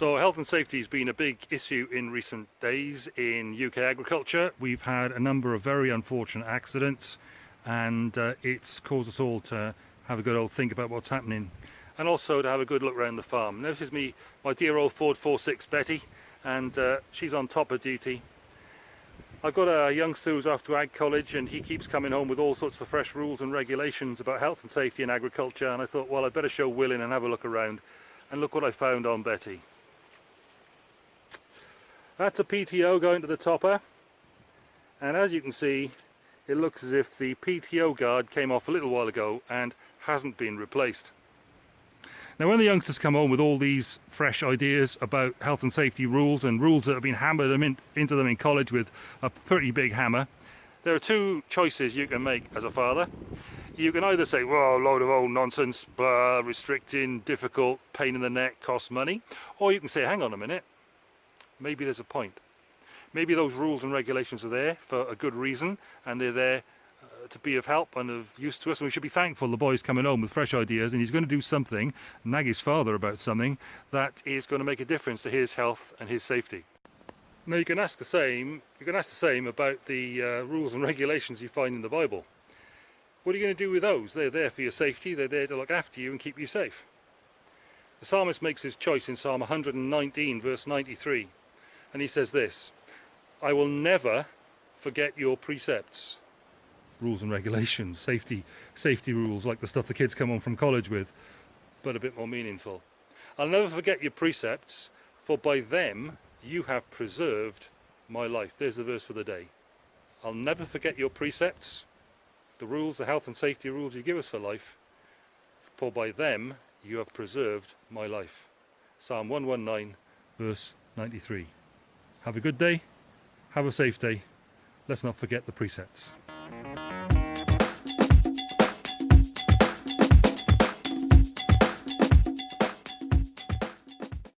So health and safety has been a big issue in recent days in UK agriculture. We've had a number of very unfortunate accidents and uh, it's caused us all to have a good old think about what's happening and also to have a good look around the farm. This is me, my dear old Ford 46 Betty and uh, she's on top of duty. I've got a youngster who's off to Ag College and he keeps coming home with all sorts of fresh rules and regulations about health and safety in agriculture and I thought well I'd better show Will in and have a look around and look what I found on Betty. That's a PTO going to the topper and as you can see it looks as if the PTO guard came off a little while ago and hasn't been replaced. Now when the youngsters come home with all these fresh ideas about health and safety rules and rules that have been hammered in, into them in college with a pretty big hammer, there are two choices you can make as a father. You can either say, well, load of old nonsense, uh, restricting, difficult, pain in the neck, costs money, or you can say, hang on a minute, maybe there's a point. Maybe those rules and regulations are there for a good reason and they're there uh, to be of help and of use to us and we should be thankful the boy's coming home with fresh ideas and he's going to do something, nag his father about something, that is going to make a difference to his health and his safety. Now you can ask the same, you can ask the same about the uh, rules and regulations you find in the Bible. What are you going to do with those? They're there for your safety, they're there to look after you and keep you safe. The psalmist makes his choice in Psalm 119 verse 93 and he says this I will never forget your precepts rules and regulations safety safety rules like the stuff the kids come home from college with but a bit more meaningful. I'll never forget your precepts for by them you have preserved my life. There's the verse for the day. I'll never forget your precepts the rules the health and safety rules you give us for life for by them you have preserved my life. Psalm 119 verse 93 have a good day, have a safe day, let's not forget the precepts.